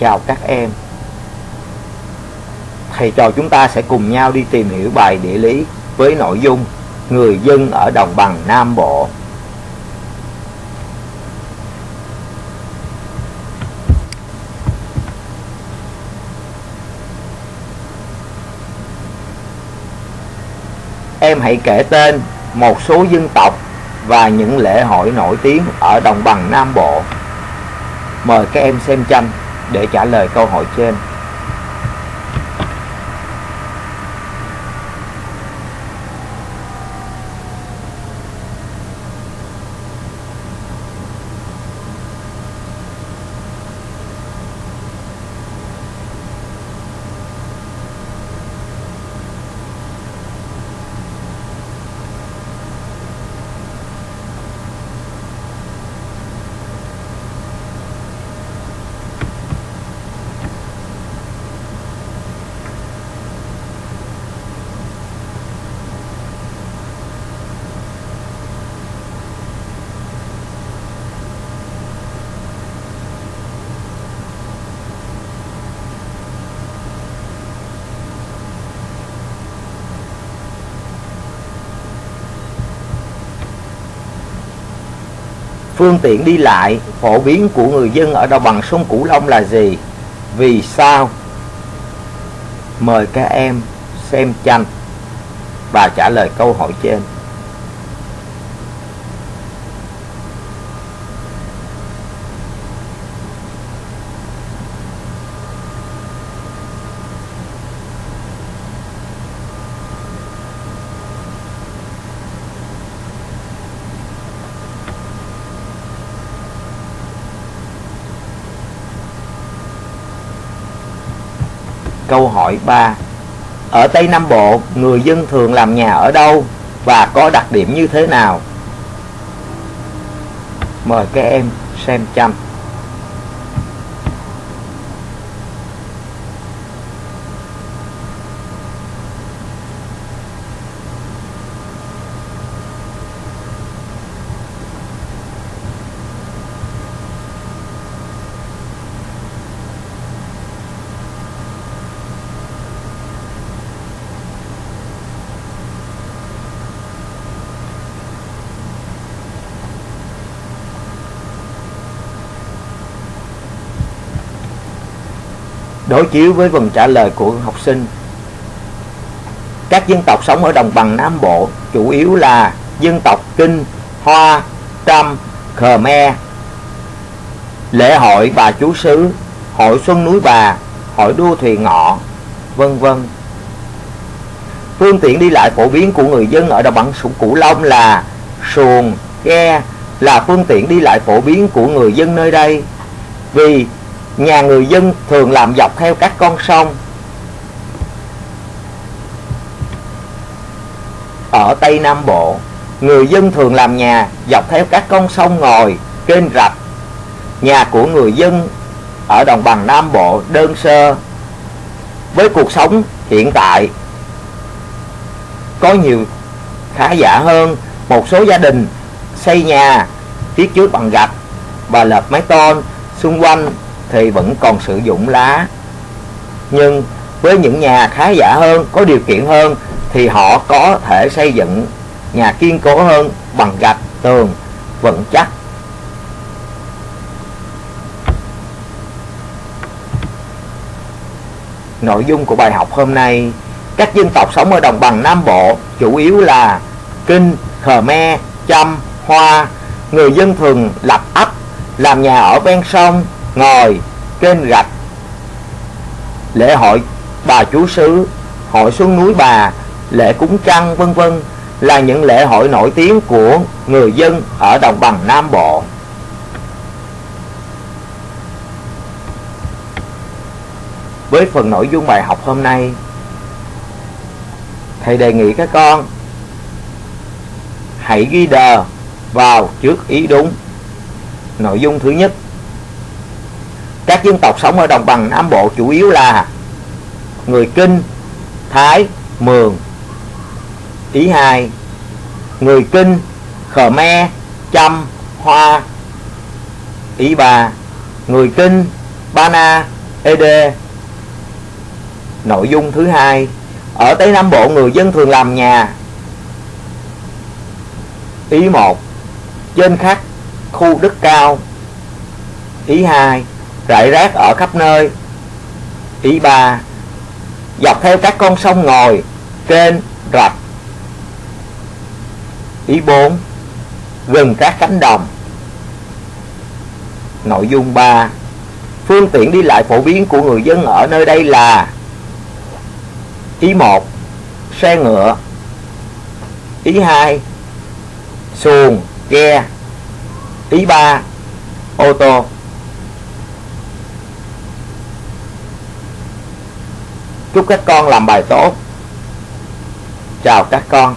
chào các em thầy trò chúng ta sẽ cùng nhau đi tìm hiểu bài địa lý với nội dung người dân ở đồng bằng Nam Bộ. Em hãy kể tên một số dân tộc và những lễ hội nổi tiếng ở đồng bằng Nam Bộ. Mời các em xem tranh để trả lời câu hỏi trên. Phương tiện đi lại, phổ biến của người dân ở đồng bằng sông Cửu Long là gì? Vì sao? Mời các em xem tranh và trả lời câu hỏi trên. Câu hỏi 3 Ở Tây Nam Bộ, người dân thường làm nhà ở đâu và có đặc điểm như thế nào? Mời các em xem chăm. Đối chiếu với phần trả lời của học sinh các dân tộc sống ở đồng bằng Nam Bộ chủ yếu là dân tộc Kinh, Hoa, Trăm, Khmer. Lễ hội Bà Chú Sứ, hội Xuân Núi Bà, hội đua thuyền ngọ, vân vân. Phương tiện đi lại phổ biến của người dân ở đồng bằng sông Cửu Long là xuồng, ghe là phương tiện đi lại phổ biến của người dân nơi đây. Vì nhà người dân thường làm dọc theo các con sông. Ở Tây Nam Bộ, người dân thường làm nhà dọc theo các con sông ngòi, kênh rạch. Nhà của người dân ở đồng bằng Nam Bộ đơn sơ, với cuộc sống hiện tại. Có nhiều khá giả hơn, một số gia đình xây nhà phía trước bằng gạch và lợp mái tôn xung quanh thì vẫn còn sử dụng lá. Nhưng với những nhà khá giả hơn có điều kiện hơn thì họ có thể xây dựng nhà kiên cố hơn bằng gạch tường vững chắc. Nội dung của bài học hôm nay các dân tộc sống ở đồng bằng Nam Bộ chủ yếu là Kinh, Khmer, Chăm, Hoa. Người dân thường lập ấp làm nhà ở ven sông ngồi trên gạch lễ hội bà chú xứ hội xuân núi bà lễ cúng trăng vân vân là những lễ hội nổi tiếng của người dân ở đồng bằng Nam Bộ. Với phần nội dung bài học hôm nay, thầy đề nghị các con hãy ghi đờ vào trước ý đúng. Nội dung thứ nhất các dân tộc sống ở đồng bằng Nam Bộ chủ yếu là người Kinh, Thái, Mường. Ý hai, người Kinh, Khmer, Chăm, Hoa. Ý ba, người Kinh, bana ED Nội dung thứ hai Ở Tây Nam Bộ người dân thường làm nhà Ý 1 Trên khắc khu đất cao Ý 2 Rải rác ở khắp nơi. Ý ba Dọc theo các con sông ngòi Kênh, rạch. Ý 4 Gần các cánh đồng. Nội dung 3 Phương tiện đi lại phổ biến của người dân ở nơi đây là Ý 1 Xe ngựa. Ý 2 Xuồng, ghe. Ý 3 Ô tô. Chúc các con làm bài tốt. Chào các con.